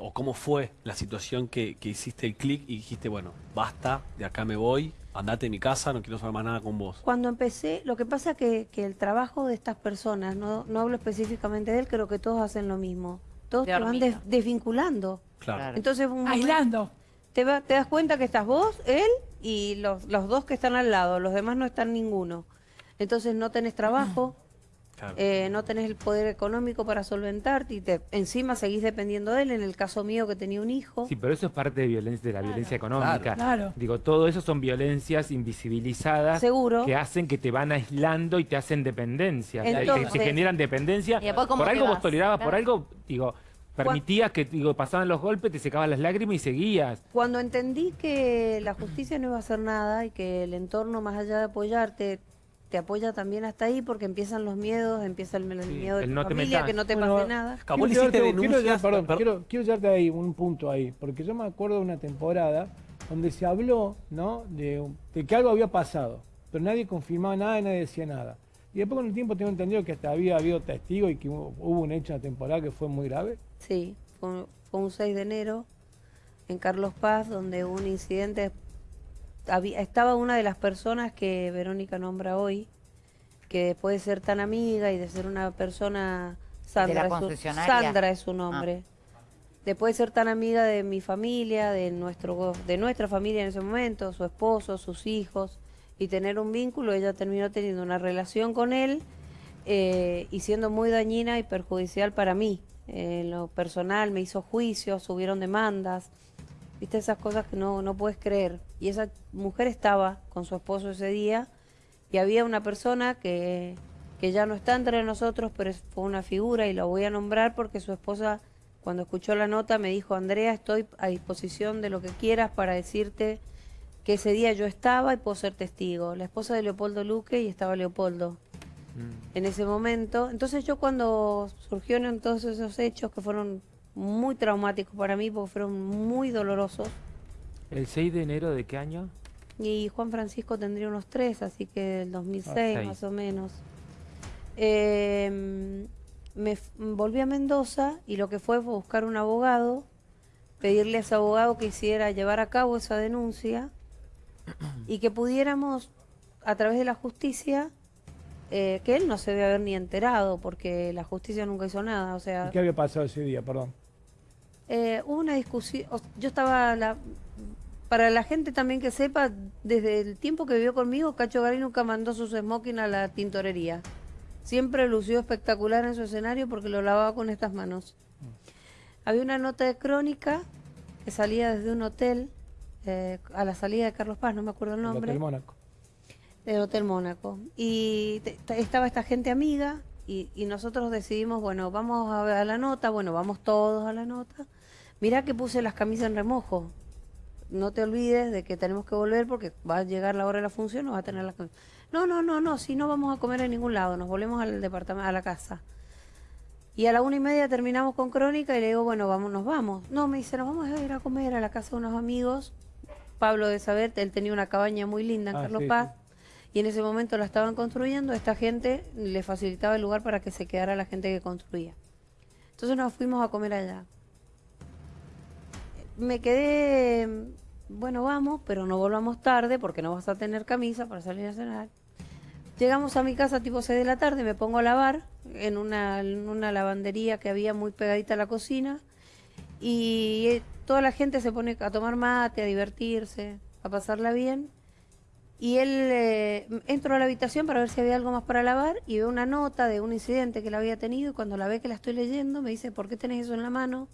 o cómo fue la situación que, que hiciste el clic y dijiste, bueno, basta, de acá me voy, andate de mi casa, no quiero saber más nada con vos. Cuando empecé, lo que pasa que, que el trabajo de estas personas, no, no hablo específicamente de él, creo que todos hacen lo mismo. Todos De te van des- desvinculando. Claro. Entonces, un momento- Aislando. te, va- te das cuenta que estás vos, él y los, los dos que están al lado, los demás no están ninguno. Entonces no tenés trabajo, Claro. eh, no tenés el poder económico para solventarte y te, encima seguís dependiendo de él. En el caso mío que tenía un hijo, Sí, pero eso es parte de violencia de la violencia económica. Claro. Digo, todo eso son violencias invisibilizadas seguro. que hacen que te van aislando y te hacen dependencia. Te- Entonces- te, generan dependencia. Y después, ¿cómo por algo vos vas? tolerabas, por algo, digo, permitías que digo, pasaban los golpes, te secaban las lágrimas y seguías. Cuando entendí que la justicia no iba a hacer nada y que el entorno, más allá de apoyarte, te apoya también hasta ahí porque empiezan los miedos, empieza el, el Sí, miedo de el tu no familia, que no te Bueno, pase nada. Quiero llevarte- quiero llevar- perdón, per- quiero, quiero llevarte ahí un punto ahí, porque yo me acuerdo de una temporada donde se habló, ¿no? De, de que algo había pasado, pero nadie confirmaba nada y nadie decía nada. Y después con el tiempo tengo entendido que hasta había habido testigos y que hubo, hubo un hecho en la temporada que fue muy grave. Sí, fue, fue un 6 de enero en Carlos Paz, donde hubo un incidente. Había, estaba una de las personas que Verónica nombra hoy, que después de ser tan amiga y de ser una persona. Sandra, es su, concesionaria? Sandra es su nombre. Después de ser tan amiga de mi familia, de, nuestro, de nuestra familia en ese momento, su esposo, sus hijos, y tener un vínculo, ella terminó teniendo una relación con él eh, y siendo muy dañina y perjudicial para mí. Eh, En lo personal me hizo juicios, subieron demandas, viste esas cosas que no, no puedes creer. Y esa mujer estaba con su esposo ese día y había una persona que, que ya no está entre nosotros, pero es- fue una figura y la voy a nombrar porque su esposa cuando escuchó la nota me dijo, Andrea, estoy a disposición de lo que quieras para decirte que ese día yo estaba y puedo ser testigo. La esposa de Leopoldo Luque y estaba Leopoldo en ese momento. Entonces yo cuando surgieron todos esos hechos que fueron muy traumáticos para mí porque fueron muy dolorosos ¿El 6 de enero de qué año? y Juan Francisco tendría unos tres, así que del 2006 Ah, seis. más o menos. Eh, me volví a Mendoza y lo que fue fue buscar un abogado, pedirle a ese abogado que hiciera llevar a cabo esa denuncia y que pudiéramos, a través de la justicia, eh, que él no se debe haber ni enterado porque la justicia nunca hizo nada. O sea, ¿Y qué había pasado ese día? Perdón. Eh, hubo una discusión, yo estaba, la, para la gente también que sepa, desde el tiempo que vivió conmigo, Cacho Garay nunca mandó sus smoking a la tintorería. Siempre lució espectacular en su escenario porque lo lavaba con estas manos. Había una nota de crónica que salía desde un hotel, eh, a la salida de Carlos Paz, no me acuerdo el El nombre Hotel Mónaco. del Hotel Mónaco. Y te- te- estaba esta gente amiga y, y nosotros decidimos, bueno, vamos a, a la nota, bueno, vamos todos a la nota. Mirá que puse las camisas en remojo. No te olvides de que tenemos que volver porque va a llegar la hora de la función, no va a tener las camisas. No, no, no, no, si no vamos a comer en ningún lado, nos volvemos al departamento, a la casa. Y a la una y media terminamos con Crónica y le digo, bueno, vamos, nos vamos. No, me dice, nos vamos a ir a comer a la casa de unos amigos. Pablo de Saber, él tenía una cabaña muy linda en Ah, Carlos sí, Paz. Y en ese momento la estaban construyendo, esta gente le facilitaba el lugar para que se quedara la gente que construía. Entonces nos fuimos a comer allá. Me quedé, bueno, vamos, pero no volvamos tarde porque no vas a tener camisa para salir a cenar. Llegamos a mi casa tipo 6 de la tarde, me pongo a lavar en una, en una lavandería que había muy pegadita a la cocina y eh, toda la gente se pone a tomar mate, a divertirse, a pasarla bien. Y él eh, a la habitación para ver si había algo más para lavar y veo una nota de un incidente que él había tenido y cuando la ve que la estoy leyendo me dice, ¿por qué tenés eso en la mano?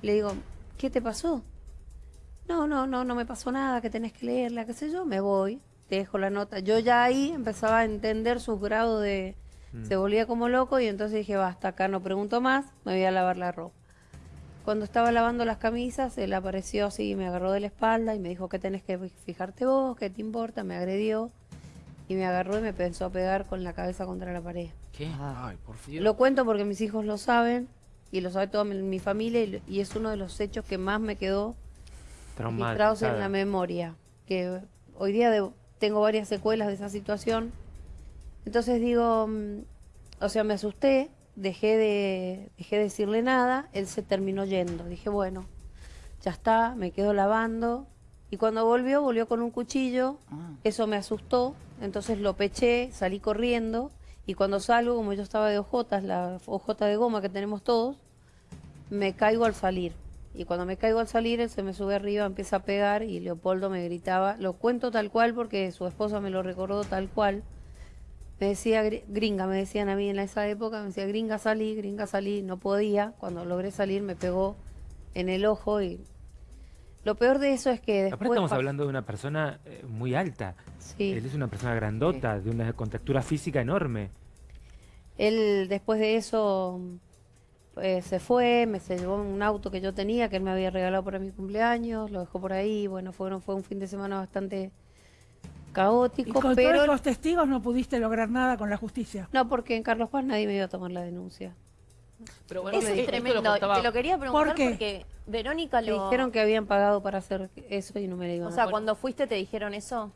Le digo, ¿qué te pasó? No, no, no, no me pasó nada, que tenés que leerla, qué sé yo, me voy, te dejo la nota. Yo ya ahí empezaba a entender sus grados de... Se volvía como loco y entonces dije, basta, acá no pregunto más, me voy a lavar la ropa. Cuando estaba lavando las camisas, él apareció así, me agarró de la espalda y me dijo, ¿qué tenés que fijarte vos? ¿Qué te importa? Me agredió y me agarró y me pensó a pegar con la cabeza contra la pared. ¿Qué? Ay, por Dios. Lo cuento porque mis hijos lo saben y lo sabe toda mi, mi familia y, y es uno de los hechos que más me quedó registrados en la memoria. Que hoy día de- tengo varias secuelas de esa situación. Entonces digo, mm, o sea, me asusté, dejé de, dejé de decirle nada, él se terminó yendo. Dije, bueno, ya está, me quedo lavando. Y cuando volvió, volvió con un cuchillo, Ah. eso me asustó, entonces lo peché, salí corriendo y cuando salgo, como yo estaba de ojotas, la ojota de goma que tenemos todos, me caigo al salir. Y cuando me caigo al salir, él se me sube arriba, empieza a pegar y Leopoldo me gritaba, lo cuento tal cual porque su esposa me lo recordó tal cual. Me decía, "Gri- gringa, me decían a mí en esa época, me decía, gringa salí, gringa salí, no podía. Cuando logré salir me pegó en el ojo y lo peor de eso es que después... Aparte estamos hablando de una persona eh, muy alta. Sí. Él es una persona grandota, de una contextura física enorme. Él después de eso eh, se fue, me se llevó un auto que yo tenía, que él me había regalado para mi cumpleaños, lo dejó por ahí, bueno, fue, fue un fin de semana bastante Y caótico, con pero todos los testigos no pudiste lograr nada con la justicia. no, porque en Carlos Paz nadie me iba a tomar la denuncia. Pero bueno, Eso es Tremendo. Te lo quería preguntar ¿Por qué? porque Verónica Me lo... dijeron que habían pagado para hacer eso y no me lo iban O sea, cuando fuiste te dijeron eso.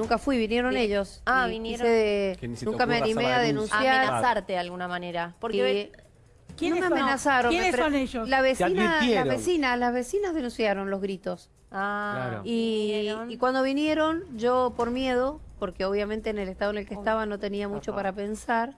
Nunca fui, vinieron ellos. Ah, y vinieron. de- nunca me animé la a denuncia. denunciar. Amenazarte de alguna manera. Porque y ve- no ¿Quiénes me son? amenazaron. me ¿Quiénes son ellos? La vecina, la advirtieron. vecina, las vecinas denunciaron los gritos. Ah, Claro. Y, cuando vinieron, yo por miedo, porque obviamente en el estado en el que estaba no tenía mucho para pensar,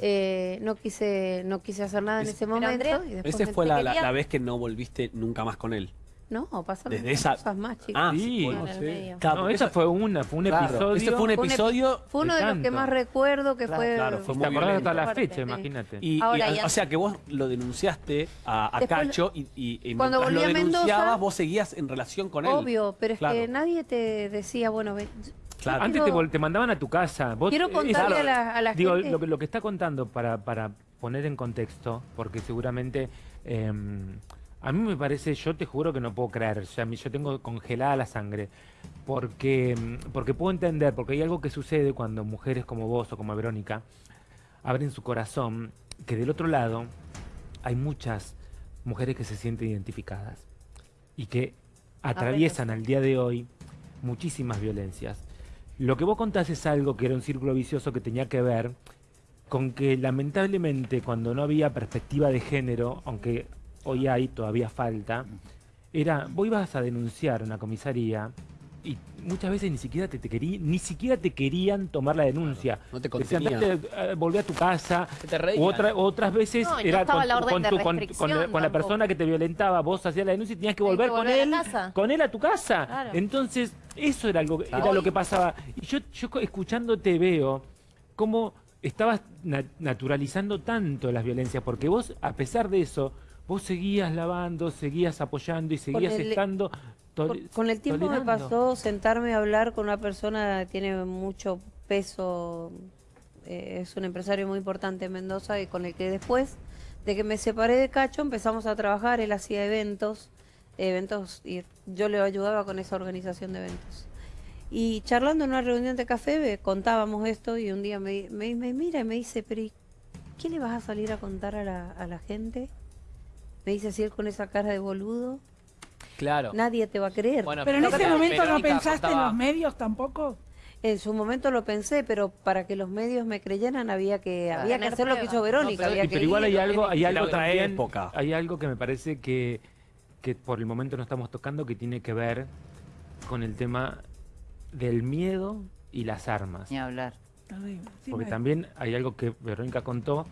eh, no quise no quise hacer nada en Es- ese momento. Y después me- fue la, la- quería- la vez que no volviste nunca más con él. No, pasaron Desde esa- cosas más, chicos. Ah, Sí. bueno, sí. Claro, no, esa fue una, fue un claro, episodio. Ese fue un episodio. Fue uno de de los que más recuerdo que fue... Claro, fue Te muy hasta la fecha, sí. imagínate. Y, y, Ahora, a- y o sea que vos lo denunciaste a, a Después- Cacho y, y- y Cuando volví lo a Mendoza- denunciabas vos seguías en relación con él. Obvio, pero es Claro. que nadie te decía, bueno, ven, Claro. Antes te, quiero- te mandaban a tu casa. Vos, Quiero eh, contarle eso- a la- a la digo, gente- Lo, que, lo que está contando para, para poner en contexto, porque seguramente eh, a mí me parece, yo te juro que no puedo creer, o sea, a mí- yo tengo congelada la sangre, porque, mm, porque puedo entender, porque hay algo que sucede cuando mujeres como vos o como Verónica abren su corazón, que del otro lado hay muchas mujeres que se sienten identificadas y que atraviesan al día de hoy muchísimas violencias. Lo que vos contás es algo que era un círculo vicioso que tenía que ver con que lamentablemente cuando no había perspectiva de género, aunque hoy hay, todavía falta, era, vos ibas a denunciar a una comisaría y muchas veces ni siquiera te, te querí- ni siquiera te querían tomar la denuncia. no te contenían. "Vete, eh, volvé a tu casa. Te otra- otras veces No, y no era con, la orden con de tu- con- con restricción la, con la tampoco. persona que te violentaba, vos hacías la denuncia y tenías que volver, que con volver él, casa. con él a tu casa. Claro. Entonces, eso era algo era lo que pasaba. Y yo, escuchándote veo cómo estabas na- naturalizando tanto las violencias, porque vos, a pesar de eso, vos seguías lavando, seguías apoyando y seguías el- estando Por- con el tiempo me pasó sentarme a hablar con una persona que tiene mucho peso, eh, es un empresario muy importante en Mendoza y con el que después de que me separé de Cacho empezamos a trabajar, él hacía eventos, eventos y yo le ayudaba con esa organización de eventos. Y charlando en una reunión de café contábamos esto y un día me, me, me mira y me dice, pero ¿y ¿qué le vas a salir a contar a la, a la gente? Me dice así él con esa cara de boludo. Claro. Nadie te va a creer. Bueno, Pero en ese momento no pensaste en los medios tampoco. En su momento lo pensé, pero para que los medios me creyeran había que había que hacer lo que hizo Verónica. No, pero- había Y que pero igual ir, hay algo, hay algo también- época. hay algo que me parece que, que por el momento no estamos tocando que tiene que ver con el tema del miedo y las armas. Ni hablar. Porque también hay algo que Verónica contó,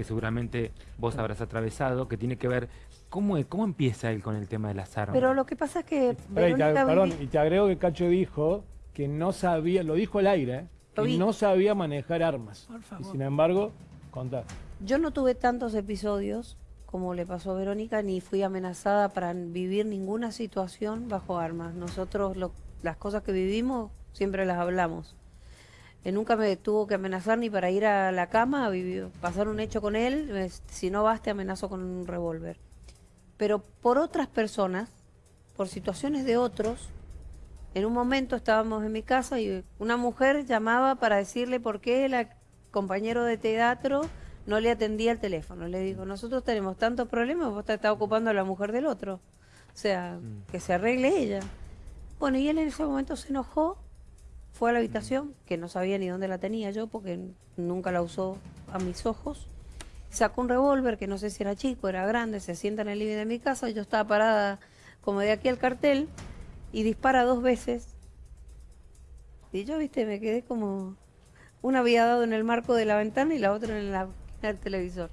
que seguramente vos habrás atravesado, que tiene que ver cómo, cómo empieza él con el tema de las armas. Pero lo que pasa es que y te, perdón, y te agrego que Cacho dijo que no sabía, lo dijo al aire, ¿eh? Que no sabía manejar armas. Por Y favor. sin embargo, contá. yo no tuve tantos episodios como le pasó a Verónica, ni fui amenazada para vivir ninguna situación bajo armas. Nosotros lo- las cosas que vivimos siempre las hablamos. Nunca me tuvo que amenazar ni para ir a la cama, a vivir- pasar un hecho con él. si no vas, te amenazo con un revólver. Pero por otras personas, por situaciones de otros, en un momento estábamos en mi casa y una mujer llamaba para decirle por qué el compañero de teatro no le atendía el teléfono. Le digo, nosotros tenemos tantos problemas, vos te estás ocupando a la mujer del otro. O sea, Mm. que se arregle ella. Bueno, y él en ese momento se enojó, fue a la habitación, que no sabía ni dónde la tenía yo, porque nunca la usó a mis ojos, Sacó un revólver que no sé si era chico, era grande, se sienta en el living de mi casa, yo estaba parada como de aquí al cartel y dispara dos veces. Y yo, viste, me quedé como... Una había dado en el marco de la ventana y la otra en la en el televisor.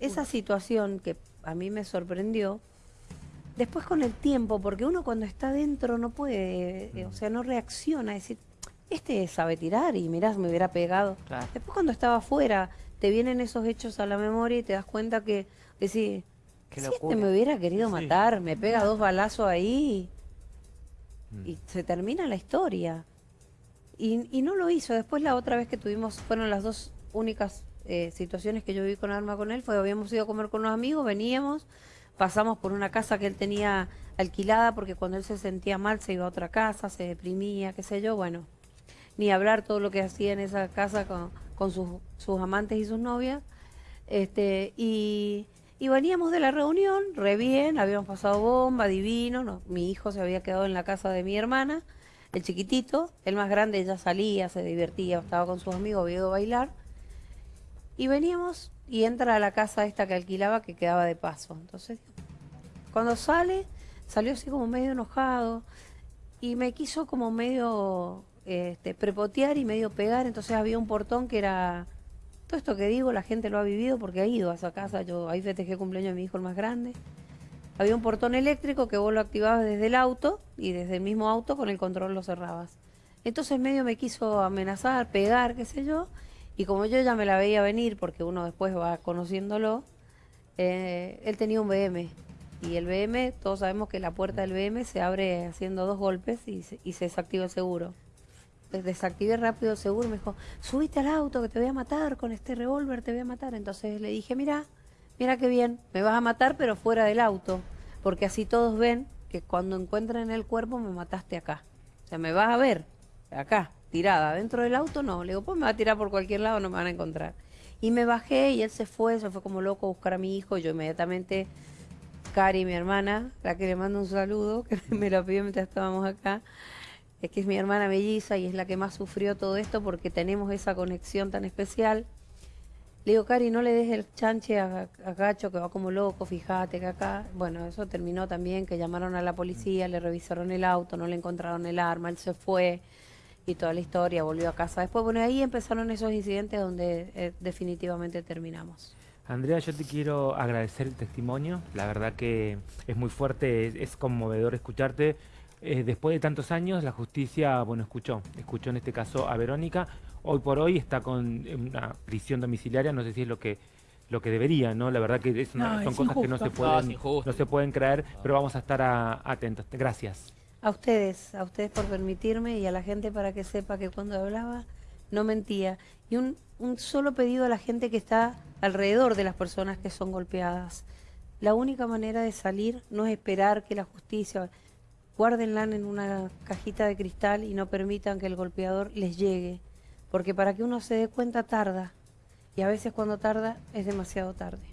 Esa situación que a mí me sorprendió, después con el tiempo, porque uno cuando está dentro no puede, eh, o sea, no reacciona, decir, este sabe tirar y mirás, me hubiera pegado. Claro. Después cuando estaba afuera, te vienen esos hechos a la memoria y te das cuenta que, Qué si este me hubiera querido Sí. matar, me pega dos balazos ahí Mm. y se termina la historia. Y, y no lo hizo. Después la otra vez que tuvimos, fueron las dos únicas eh, situaciones que yo viví con arma con él, fue habíamos ido a comer con unos amigos, veníamos, pasamos por una casa que él tenía alquilada porque cuando él se sentía mal se iba a otra casa, se deprimía, qué sé yo, bueno, ni hablar todo lo que hacía en esa casa con, con sus, sus amantes y sus novias. Este, y, y veníamos de la reunión, re bien, habíamos pasado bomba, divino, no- mi hijo se había quedado en la casa de mi hermana, el chiquitito, el más grande ya salía, se divertía, estaba con sus amigos, había a bailar. Y veníamos y entra a la casa esta que alquilaba que quedaba de paso. Entonces, cuando sale, salió así como medio enojado y me quiso como medio este, prepotear y medio pegar. Entonces había un portón que era... Todo esto que digo, la gente lo ha vivido porque ha ido a esa casa. Yo ahí festejé cumpleaños de mi hijo el más grande. Había un portón eléctrico que vos lo activabas desde el auto y desde el mismo auto con el control lo cerrabas. Entonces medio me quiso amenazar, pegar, qué sé yo. Y como yo ya me la veía venir, porque uno después va conociéndolo, eh, él tenía un BM. Y el BM, todos sabemos que la puerta del BM se abre haciendo dos golpes y se, desactiva el seguro. Entonces, desactivé rápido el seguro y me dijo, subiste al auto que te voy a matar, con este revólver te voy a matar. Entonces le dije, mira, mira qué bien, me vas a matar pero fuera del auto, porque así todos ven que cuando encuentren el cuerpo me mataste acá. O sea, me vas a ver acá, tirada, dentro del auto no. Le digo, pues me va a tirar por cualquier lado, no me van a encontrar. Y me bajé y él se fue, se fue como loco a buscar a mi hijo. Yo inmediatamente, Cari, mi hermana, la que le mando un saludo, que me lo pidió mientras estábamos acá, es que es mi hermana melliza y es la que más sufrió todo esto porque tenemos esa conexión tan especial. Le digo, Cari, no le des el chanche a, a Gacho que va como loco, fíjate que acá. Bueno, eso terminó también, que llamaron a la policía, le revisaron el auto, no le encontraron el arma, él se fue y toda la historia, volvió a casa. Después, bueno, ahí empezaron esos incidentes donde eh, definitivamente terminamos. Andrea, yo te quiero agradecer el testimonio. La verdad que es muy fuerte, es, es conmovedor escucharte. Eh, después de tantos años, la justicia, bueno, escuchó, escuchó en este caso a Verónica. Hoy por hoy está con una prisión domiciliaria, no sé si es lo que lo que debería, ¿no? La verdad que es una- No, son es cosas que no se. No, pueden, no se pueden creer, pero vamos a estar a- atentos. Gracias. A ustedes, a ustedes por permitirme y a la gente para que sepa que cuando hablaba no mentía. Y un, solo pedido a la gente que está alrededor de las personas que son golpeadas. La única manera de salir no es esperar que la justicia, guárdenla en una cajita de cristal y no permitan que el golpeador les llegue. Porque para que uno se dé cuenta tarda. Y a veces cuando tarda es demasiado tarde.